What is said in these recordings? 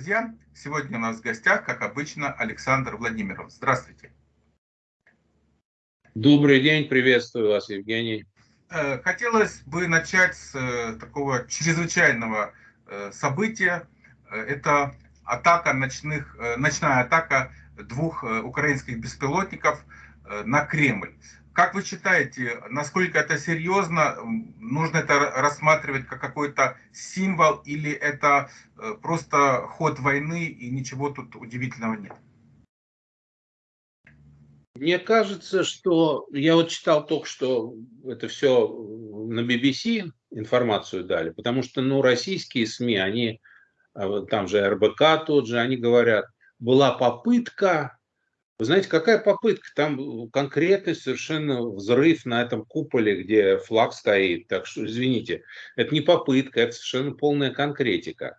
друзья! Сегодня у нас в гостях, как обычно, Александр Владимиров. Здравствуйте. Добрый день, приветствую вас, Евгений. Э, хотелось бы начать с э, такого чрезвычайного э, события. Это атака ночных, ночная атака двух украинских беспилотников на Кремль. Как вы считаете, насколько это серьезно? Нужно это рассматривать как какой-то символ или это э, просто ход войны и ничего тут удивительного нет? Мне кажется, что я вот читал только что это все на BBC информацию дали, потому что ну, российские СМИ, они, а там же РБК тот же, они говорят, была попытка вы знаете, какая попытка? Там конкретный совершенно взрыв на этом куполе, где флаг стоит. Так что, извините, это не попытка, это совершенно полная конкретика.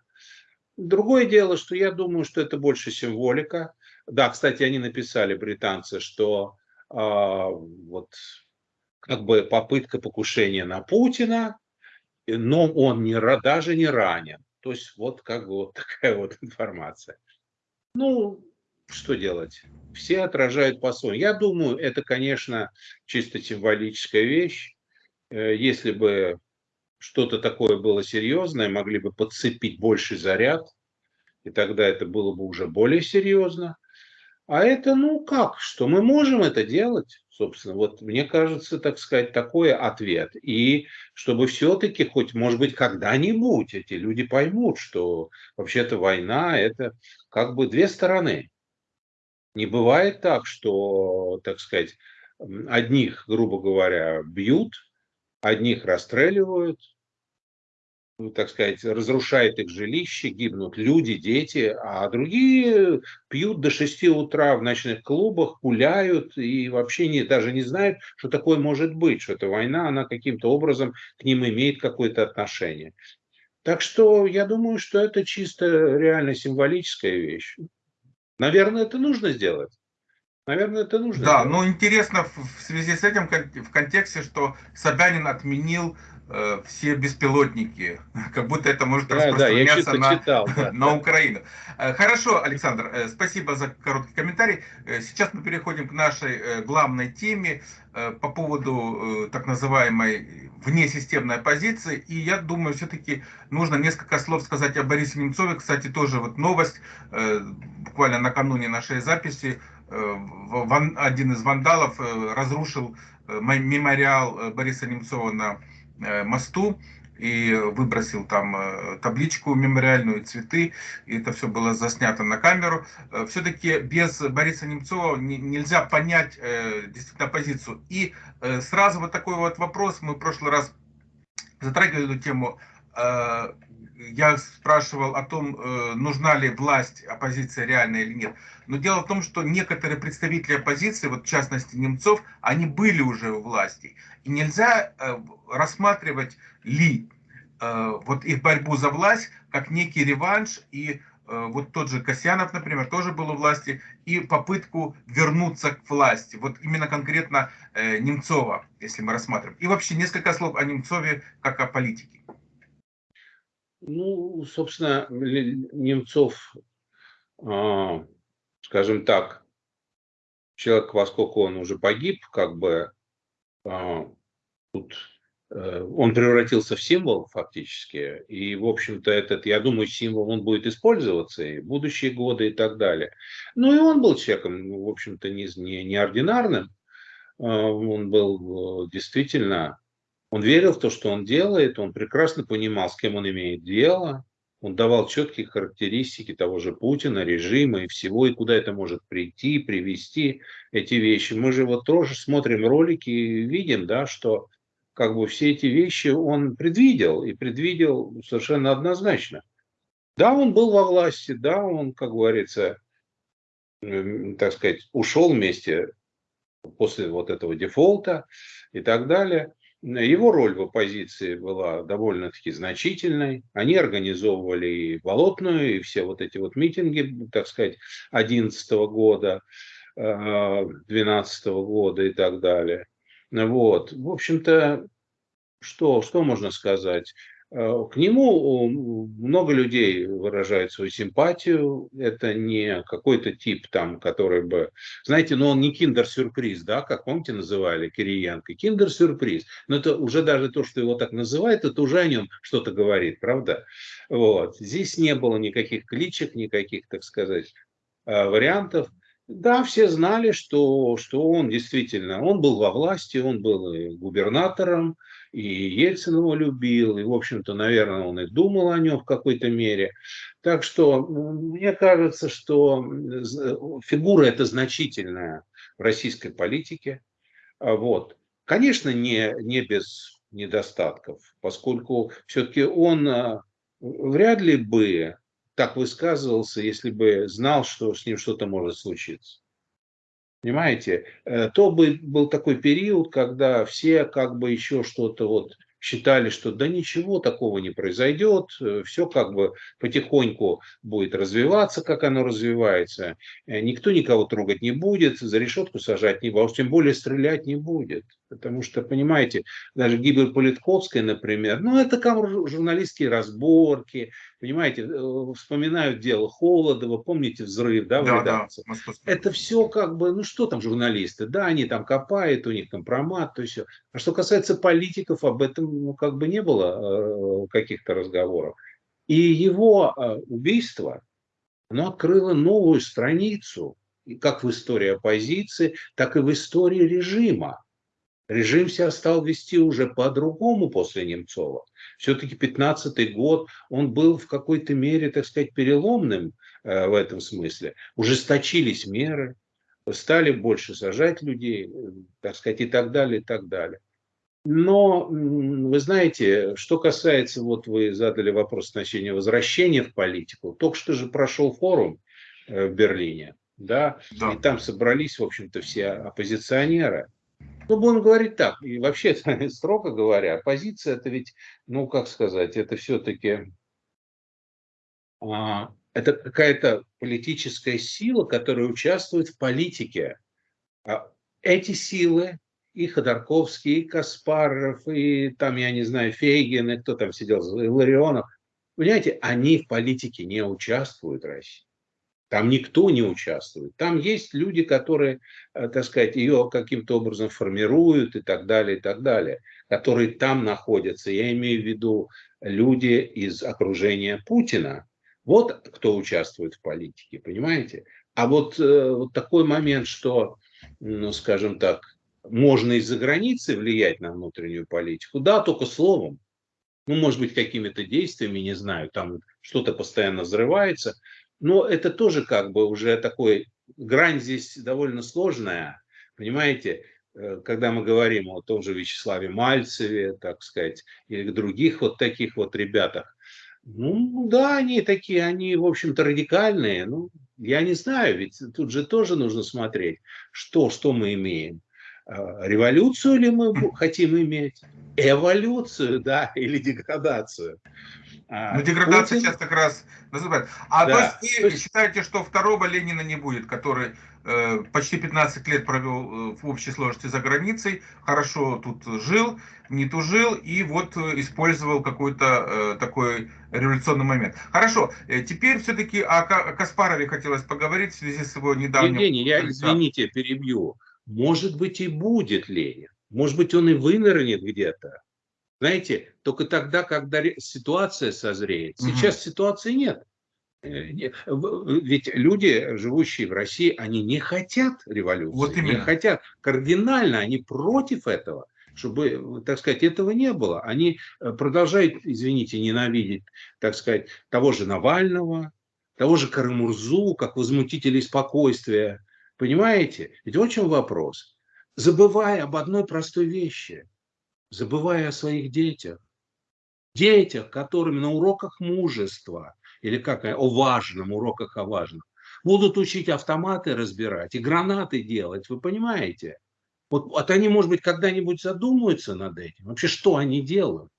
Другое дело, что я думаю, что это больше символика. Да, кстати, они написали, британцы, что э, вот как бы попытка покушения на Путина, но он не, даже не ранен. То есть вот как бы вот такая вот информация. Ну, что делать? Все отражают по-своему. Я думаю, это, конечно, чисто символическая вещь. Э, если бы что-то такое было серьезное, могли бы подцепить больший заряд, и тогда это было бы уже более серьезно. А это, ну как, что мы можем это делать, собственно. Вот мне кажется, так сказать, такой ответ. И чтобы все-таки хоть, может быть, когда-нибудь эти люди поймут, что вообще-то война – это как бы две стороны. Не бывает так, что, так сказать, одних, грубо говоря, бьют, одних расстреливают, ну, так сказать, разрушает их жилище, гибнут люди, дети, а другие пьют до 6 утра в ночных клубах, гуляют и вообще не, даже не знают, что такое может быть, что эта война, она каким-то образом к ним имеет какое-то отношение. Так что я думаю, что это чисто реально символическая вещь. Наверное, это нужно сделать. Наверное, это нужно. Да, сделать. но интересно в связи с этим в контексте, что Собянин отменил все беспилотники, как будто это может да, распространяться да, на, читал, да. на Украину. Э, хорошо, Александр, э, спасибо за короткий комментарий. Э, сейчас мы переходим к нашей главной теме по поводу так называемой внесистемной оппозиции. И я думаю, все-таки нужно несколько слов сказать о Борисе Немцове. Кстати, тоже вот новость, буквально накануне нашей записи, один из вандалов разрушил мемориал Бориса Немцова на Э, мосту и выбросил там э, табличку мемориальную, цветы, и это все было заснято на камеру. Э, Все-таки без Бориса Немцова нельзя понять действительно позицию. И сразу вот такой вот вопрос, мы в прошлый раз затрагивали эту тему, я спрашивал о том, нужна ли власть, оппозиция реальная или нет. Но дело в том, что некоторые представители оппозиции, вот в частности Немцов, они были уже у власти. И нельзя э, рассматривать ли э, вот их борьбу за власть как некий реванш и э, вот тот же Касьянов, например, тоже был у власти, и попытку вернуться к власти. Вот именно конкретно Немцова, если мы рассматриваем. И вообще несколько слов о Немцове как о политике. Ну, собственно, Немцов, а, скажем так, человек, во сколько он уже погиб, как бы а, тут э, он превратился в символ фактически, и, в общем-то, этот, я думаю, символ, он будет использоваться и в будущие годы и так далее. Ну, и он был человеком, в общем-то, не, не, неординарным, а, он был э, действительно, он верил в то, что он делает, он прекрасно понимал, с кем он имеет дело, он давал четкие характеристики того же Путина, режима и всего, и куда это может прийти, привести эти вещи. Мы же вот тоже смотрим ролики и видим, да, что как бы все эти вещи он предвидел, и предвидел совершенно однозначно. Да, он был во власти, да, он, как говорится, так сказать, ушел вместе после вот этого дефолта и так далее. Его роль в оппозиции была довольно-таки значительной. Они организовывали и Болотную, и все вот эти вот митинги, так сказать, 2011 года, 2012 года и так далее. Вот. В общем-то, что, что можно сказать? Э, к нему много людей выражает свою симпатию. Это не какой-то тип там, который бы... Знаете, ну он не киндер-сюрприз, да, как помните называли Кириенко. Киндер-сюрприз. Но это уже даже то, что его так называют, это уже о нем что-то говорит, правда? Вот. Здесь не было никаких кличек, никаких, так сказать, э, вариантов. Да, все знали, что, что он действительно, он был во власти, он был губернатором, и Ельцин его любил, и, в общем-то, наверное, он и думал о нем в какой-то мере. Так что мне кажется, что фигура эта значительная в российской политике. А вот. Конечно, не, не без недостатков, поскольку все-таки он а, вряд ли бы так высказывался, если бы знал, что с ним что-то может случиться. Понимаете, э, то бы был такой период, когда все как бы еще что-то вот считали, что да ничего такого не произойдет, э, все как бы потихоньку будет развиваться, как оно развивается, э, никто никого трогать не будет, за решетку сажать не будет, а тем более стрелять не будет. Потому что, понимаете, даже гибель Политковская, например, ну это как журналистские разборки, понимаете, э, вспоминают дело Холодова, помните взрыв, да, в да, редакции. Да, это все как бы, ну что там журналисты, да, они там копают, у них компромат, то все. А что касается политиков, об этом ну, как бы не было э, каких-то разговоров. И его э, убийство, оно открыло новую страницу, как в истории оппозиции, так и в истории режима. Режим себя стал вести уже по-другому после Немцова. Все-таки 15 год, он был в какой-то мере, так сказать, переломным э, в этом смысле. Ужесточились меры, стали больше сажать людей, так сказать, и так далее, и так далее. Но, вы знаете, что касается, вот вы задали вопрос в значении возвращения в политику, только что же прошел форум э, в Берлине, да, да. и там собрались, в общем-то, все оппозиционеры. Ну, будем говорить так, и вообще, строго говоря, оппозиция это ведь, ну, как сказать, это все-таки, а, это какая-то политическая сила, которая участвует в политике. А эти силы и Ходорковский, и Каспаров, и там, я не знаю, Фейгин, и кто там сидел, Ларионов. Понимаете, они в политике не участвуют, России. Там никто не участвует. Там есть люди, которые, э, так сказать, ее каким-то образом формируют и так далее, и так далее, которые там находятся. Я имею в виду люди из окружения Путина. Вот кто участвует в политике, понимаете? А вот, э, вот такой момент, что, ну, скажем так, можно из-за границы влиять на внутреннюю политику. Да, только словом. Ну, может быть, какими-то действиями, не знаю, там что-то постоянно взрывается. Но это тоже как бы уже такой, грань здесь довольно сложная. Понимаете, э, когда мы говорим о том же Вячеславе Мальцеве, так сказать, или других вот таких вот ребятах, ну да, они такие, они, в общем-то, радикальные. Ну, я не знаю, ведь тут же тоже нужно смотреть, что, что мы имеем. А, революцию ли мы хотим иметь? Эволюцию, да, или деградацию? А, ну, деградация Путин... сейчас как раз называют. А да. то есть вы есть... считаете, что второго Ленина не будет, который э, почти 15 лет провел э, в общей сложности за границей, хорошо тут жил, не тужил и вот э, использовал какой-то э, такой революционный момент. Хорошо, э, теперь все-таки о, о Каспарове хотелось поговорить в связи с его недавним... Евгений, я, извините, перебью. Может быть и будет Ленин. Может быть он и вынырнет где-то. Знаете, только тогда, когда ситуация созреет. Сейчас угу. ситуации нет. Э, ведь люди, живущие в России, они не хотят революции, вот именно. не хотят кардинально, они против этого, чтобы, так сказать, этого не было. Они э, продолжают, извините, ненавидеть, так сказать, того же Навального, того же Карамурзу, как возмутителей спокойствия, Понимаете? Ведь вот в чем вопрос. Забывая об одной простой вещи, забывая о своих детях, детях, которыми на уроках мужества, или как о важном, уроках о важном, будут учить автоматы разбирать и гранаты делать, вы понимаете? Вот, вот они, может быть, когда-нибудь задумаются над этим. Вообще, что они делают?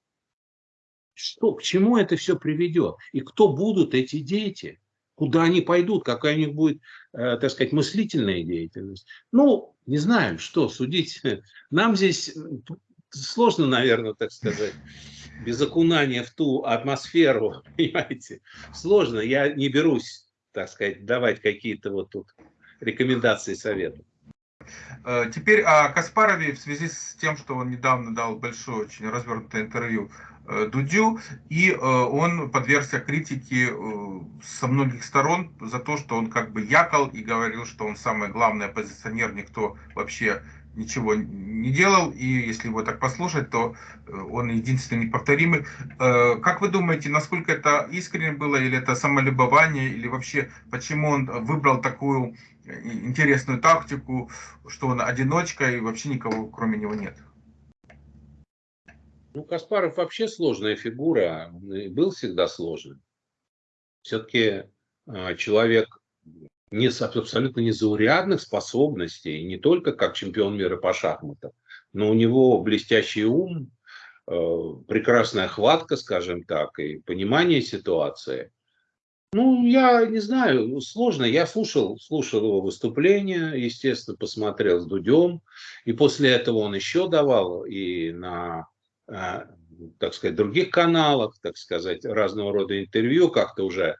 Что, к чему это все приведет? И кто будут эти дети? Куда они пойдут? Какая у них будет Э, так сказать, мыслительная деятельность. Ну, не знаем, что судить. Нам здесь сложно, наверное, так сказать. без окунания в ту атмосферу, понимаете, сложно. Я не берусь, так сказать, давать какие-то вот тут рекомендации, советы. Э, теперь о Каспарове в связи с тем, что он недавно дал большое, очень развернутое интервью э, Дудю, и э, он подвергся критике со многих сторон за то, что он как бы якал и говорил, что он самый главный оппозиционер, никто вообще ничего не делал, и если его так послушать, то он единственный неповторимый. Как вы думаете, насколько это искренне было, или это самолюбование, или вообще почему он выбрал такую интересную тактику, что он одиночка и вообще никого кроме него нет. Ну, Каспаров вообще сложная фигура, был всегда сложным. Все-таки а, человек не, абсолютно незаурядных способностей, не только как чемпион мира по шахматам, но у него блестящий ум, а, прекрасная хватка, скажем так, и понимание ситуации – ну, я не знаю, сложно. Я слушал, слушал его выступление, естественно, посмотрел с Дудем. И после этого он еще давал и на, э, так сказать, других каналах, так сказать, разного рода интервью, как-то уже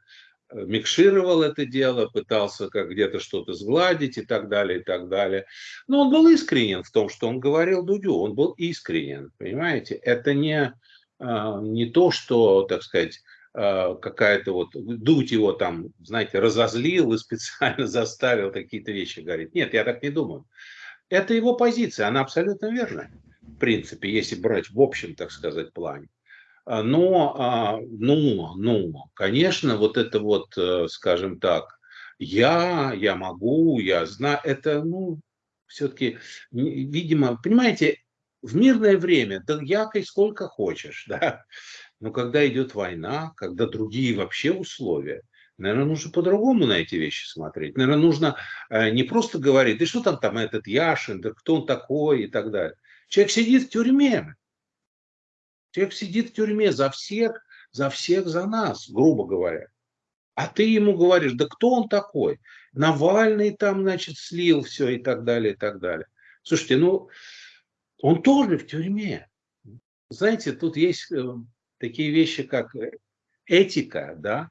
э, микшировал это дело, пытался как где-то что-то сгладить и так далее, и так далее. Но он был искренен в том, что он говорил Дудю, он был искренен, понимаете? Это не, э, не то, что, так сказать, Э, какая-то вот, дуть его там, знаете, разозлил и специально заставил какие-то вещи говорить. Нет, я так не думаю. Это его позиция, она абсолютно верная, в принципе, если брать в общем, так сказать, плане. А, но, ну, ну, конечно, вот это вот, э, скажем так, я, я могу, я знаю, это, ну, все-таки, видимо, понимаете, в мирное время, да якой сколько хочешь, да, но когда идет война, когда другие вообще условия, наверное, нужно по-другому на эти вещи смотреть. Наверное, нужно э, не просто говорить, да что там там этот Яшин, да кто он такой и так далее. Человек сидит в тюрьме. Человек сидит в тюрьме за всех, за всех, за нас, грубо говоря. А ты ему говоришь, да кто он такой? Навальный там, значит, слил все и так далее, и так далее. Слушайте, ну, он тоже в тюрьме. Знаете, тут есть э, такие вещи, как э, этика, да,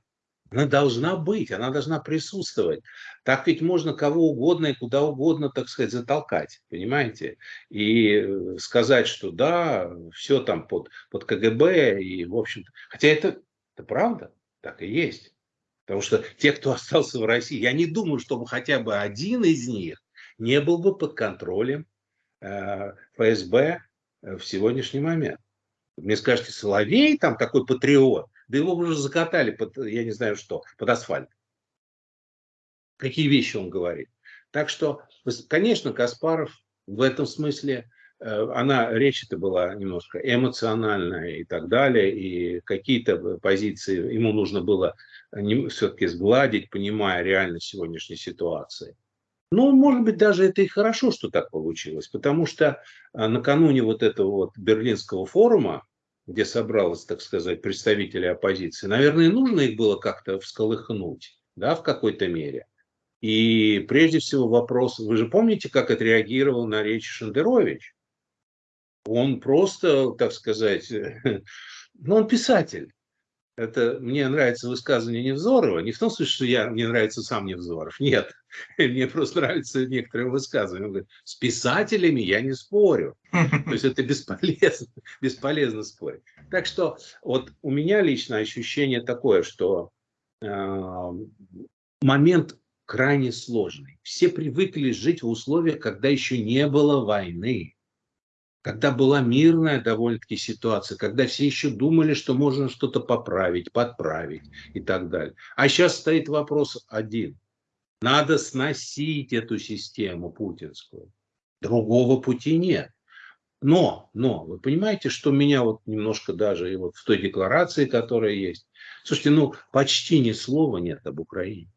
она должна быть, она должна присутствовать. Так ведь можно кого угодно и куда угодно, так сказать, затолкать, понимаете? И э, сказать, что да, все там под, под КГБ, и в общем-то... Хотя это, это правда, так и есть. Потому что те, кто остался в России, я не думаю, чтобы хотя бы один из них не был бы под контролем э, ФСБ э, в сегодняшний момент. Мне скажете, Соловей там такой патриот, да его уже закатали под, я не знаю что, под асфальт. Какие вещи он говорит. Так что, конечно, Каспаров в этом смысле, э, она, речь это была немножко эмоциональная и так далее, и какие-то позиции ему нужно было все-таки сгладить, понимая реальность сегодняшней ситуации. Ну, может быть, даже это и хорошо, что так получилось, потому что накануне вот этого вот Берлинского форума, где собралось, так сказать, представители оппозиции, наверное, нужно их было как-то всколыхнуть, да, в какой-то мере. И прежде всего вопрос, вы же помните, как отреагировал на речь Шендерович? Он просто, так сказать, ну, он писатель это мне нравится высказывание Невзорова, не в том смысле, что я, мне нравится сам Невзоров, нет, мне просто нравятся некоторые высказывания. Он говорит, с писателями я не спорю, то есть это бесполезно, бесполезно спорить. Так что вот у меня лично ощущение такое, что э, момент крайне сложный. Все привыкли жить в условиях, когда еще не было войны когда была мирная довольно-таки ситуация, когда все еще думали, что можно что-то поправить, подправить и так далее. А сейчас стоит вопрос один. Надо сносить эту систему путинскую. Другого пути нет. Но, но, вы понимаете, что меня вот немножко даже и вот в той декларации, которая есть, слушайте, ну почти ни слова нет об Украине.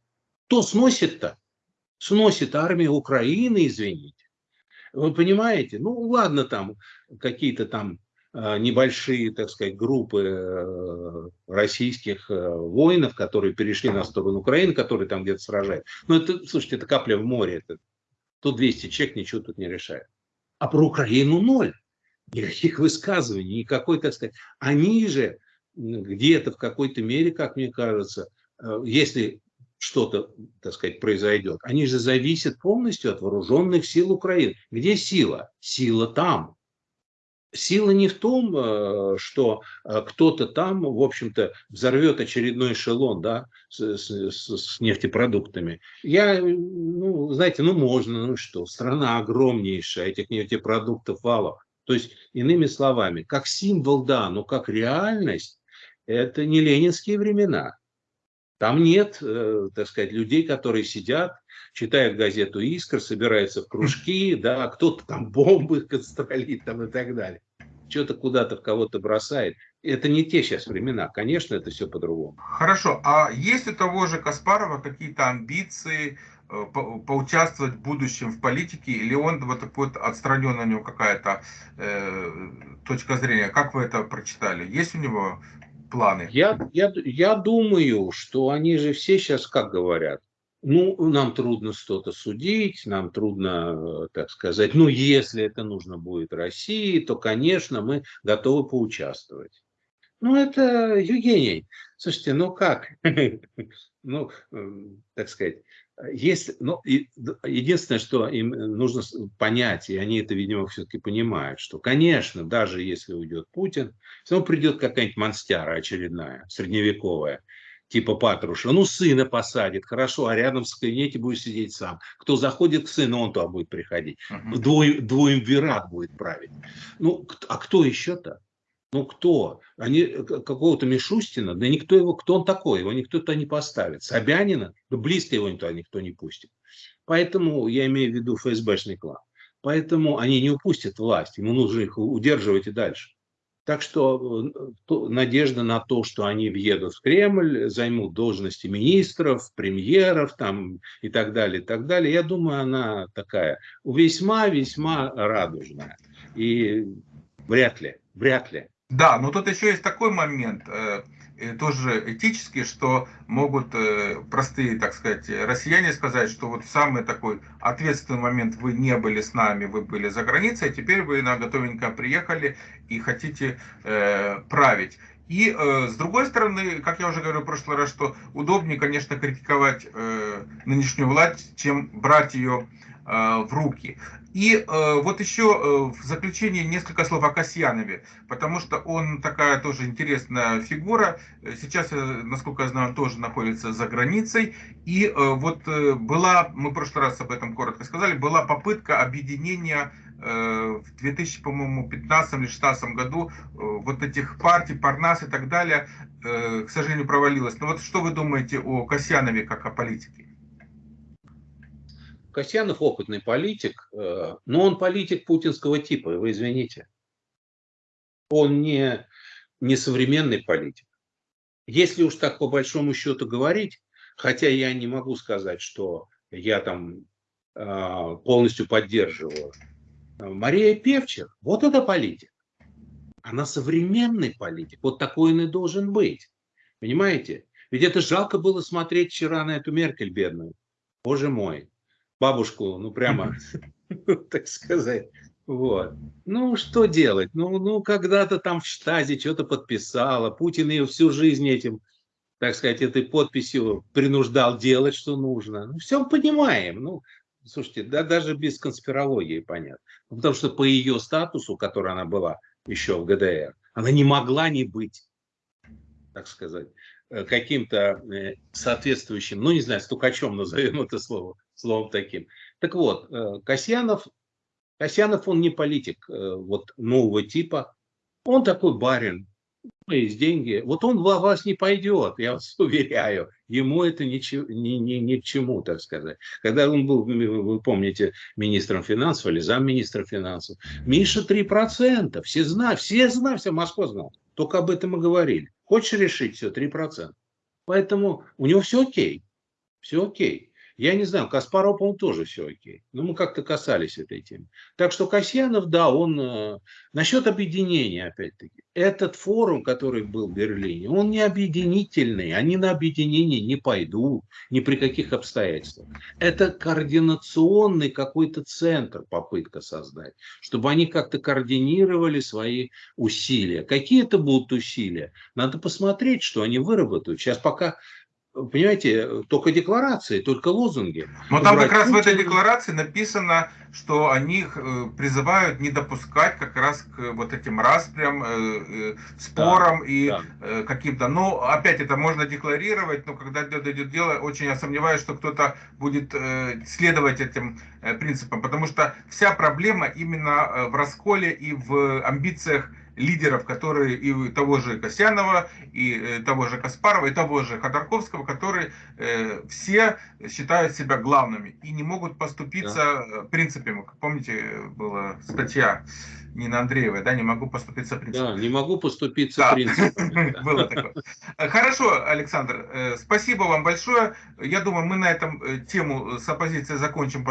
Кто сносит-то? Сносит армия Украины, извините. Вы понимаете? Ну, ладно, там какие-то там а, небольшие, так сказать, группы э, российских э, воинов, которые перешли на сторону Украины, которые там где-то сражают. Но это, слушайте, это капля в море. Это, тут 200 человек ничего тут не решает. А про Украину ноль. никаких высказываний, никакой, так сказать. Они же где-то в какой-то мере, как мне кажется, э, если что-то, так сказать, произойдет, они же зависят полностью от вооруженных сил Украины. Где сила? Сила там. Сила не в том, э, что э, кто-то там, в общем-то, взорвет очередной эшелон да, с, с, с нефтепродуктами. Я, ну, знаете, ну можно, ну что, страна огромнейшая, этих нефтепродуктов валов. То есть, иными словами, как символ, да, но как реальность, это не ленинские времена. Там нет, э, так сказать, людей, которые сидят, читают газету «Искр», собираются в кружки, да, кто-то там бомбы констролит там и так далее. Что-то куда-то в кого-то бросает. Это не те сейчас времена. Конечно, это все по-другому. Хорошо. А есть у того же Каспарова какие-то амбиции э, по поучаствовать в будущем в политике? Или он вот такой вот отстранен у него какая-то э, точка зрения? Как вы это прочитали? Есть у него планы? Я, я, я думаю, что они же все сейчас как говорят, ну, нам трудно что-то судить, нам трудно, так сказать, ну, если это нужно будет России, то, конечно, мы готовы поучаствовать. Ну, это Евгений. Слушайте, ну как? Ну, так сказать, есть, ну, единственное, что им нужно понять, и они это, видимо, все-таки понимают, что, конечно, даже если уйдет Путин, все равно придет какая-нибудь монстяра очередная, средневековая, типа Патруша, ну, сына посадит, хорошо, а рядом в кабинете будет сидеть сам. Кто заходит к сыну, он туда будет приходить. Угу. Двое, двоемвират будет править. Ну, а кто еще-то? Ну кто? Они э, какого-то Мишустина, да никто его, кто он такой, его никто туда не поставит. Собянина, да близко его туда никто не пустит. Поэтому я имею в виду ФСБшный клан. Поэтому они не упустят власть, ему нужно их удерживать и дальше. Так что э, надежда на то, что они въедут в Кремль, займут должности министров, премьеров там, и так далее, и так далее, я думаю, она такая весьма-весьма радужная. И вряд ли, вряд ли да, но тут еще есть такой момент, э, тоже этический, что могут э, простые, так сказать, россияне сказать, что вот самый такой ответственный момент вы не были с нами, вы были за границей, а теперь вы на готовенько приехали и хотите э, править. И э, с другой стороны, как я уже говорил в прошлый раз, что удобнее, конечно, критиковать э, нынешнюю власть, чем брать ее э, в руки. И э, вот еще э, в заключение несколько слов о Касьянове, потому что он такая тоже интересная фигура. Сейчас, э, насколько я знаю, он тоже находится за границей. И э, вот э, была, мы в прошлый раз об этом коротко сказали, была попытка объединения э, в 2015 или 2016 году э, вот этих партий, Парнас и так далее, э, к сожалению, провалилась. Но вот что вы думаете о Касьянове как о политике? Касьянов опытный политик, э, но он политик путинского типа, вы извините. Он не, не современный политик. Если уж так по большому счету говорить, хотя я не могу сказать, что я там э, полностью поддерживаю. Мария Певчер, вот это политик. Она современный политик. Вот такой он и должен быть. Понимаете? Ведь это жалко было смотреть вчера на эту Меркель бедную. Боже мой бабушку, ну прямо, так сказать. Вот. Ну, что делать? Ну, ну когда-то там в штазе что-то подписала. Путин ее всю жизнь этим, так сказать, этой подписью принуждал делать, что нужно. Ну, все понимаем. Ну, слушайте, да, даже без конспирологии понятно. Ну, потому что по ее статусу, который она была еще в ГДР, она не могла не быть, так сказать, э, каким-то э, соответствующим, ну, не знаю, стукачом назовем это слово, словом таким. Так вот, э, Касьянов, Касьянов, он не политик э, вот нового типа, он такой барин, есть деньги, вот он в вас не пойдет, я вас уверяю, ему это ни, ни, ни, ни к чему, так сказать. Когда он был, вы помните, министром финансов или замминистра финансов, Миша 3%, все знают, все знают, вся Москва знала, только об этом и говорили. Хочешь решить все, 3%. Поэтому у него все окей, все окей. Я не знаю, Каспаров, по-моему, тоже все окей. Но мы как-то касались этой темы. Так что Касьянов, да, он... Э, насчет объединения, опять-таки. Этот форум, который был в Берлине, он не объединительный. Они на объединение не пойдут ни при каких обстоятельствах. Это координационный какой-то центр, попытка создать, чтобы они как-то координировали свои усилия. Какие это будут усилия? Надо посмотреть, что они выработают. Сейчас пока понимаете, только декларации, только лозунги. Но там как раз Путина. в этой декларации написано, что они э, призывают не допускать как раз к вот этим распрям, э, э, спорам да, и да. каким-то... Ну, опять это можно декларировать, но когда дойдет дело, очень я сомневаюсь, что кто-то будет следовать этим принципам, потому что вся проблема именно в расколе и в амбициях лидеров, которые и того же Косянова, и э, того же Каспарова, и того же Ходорковского, которые э, все считают себя главными и не могут поступиться да. принципами. Помните, была статья Нина Андреева, да, не могу поступиться принципами. Да, не могу поступиться да. принципами. Было такое. Хорошо, Александр, э, спасибо вам большое. Я думаю, мы на этом тему с оппозицией закончим.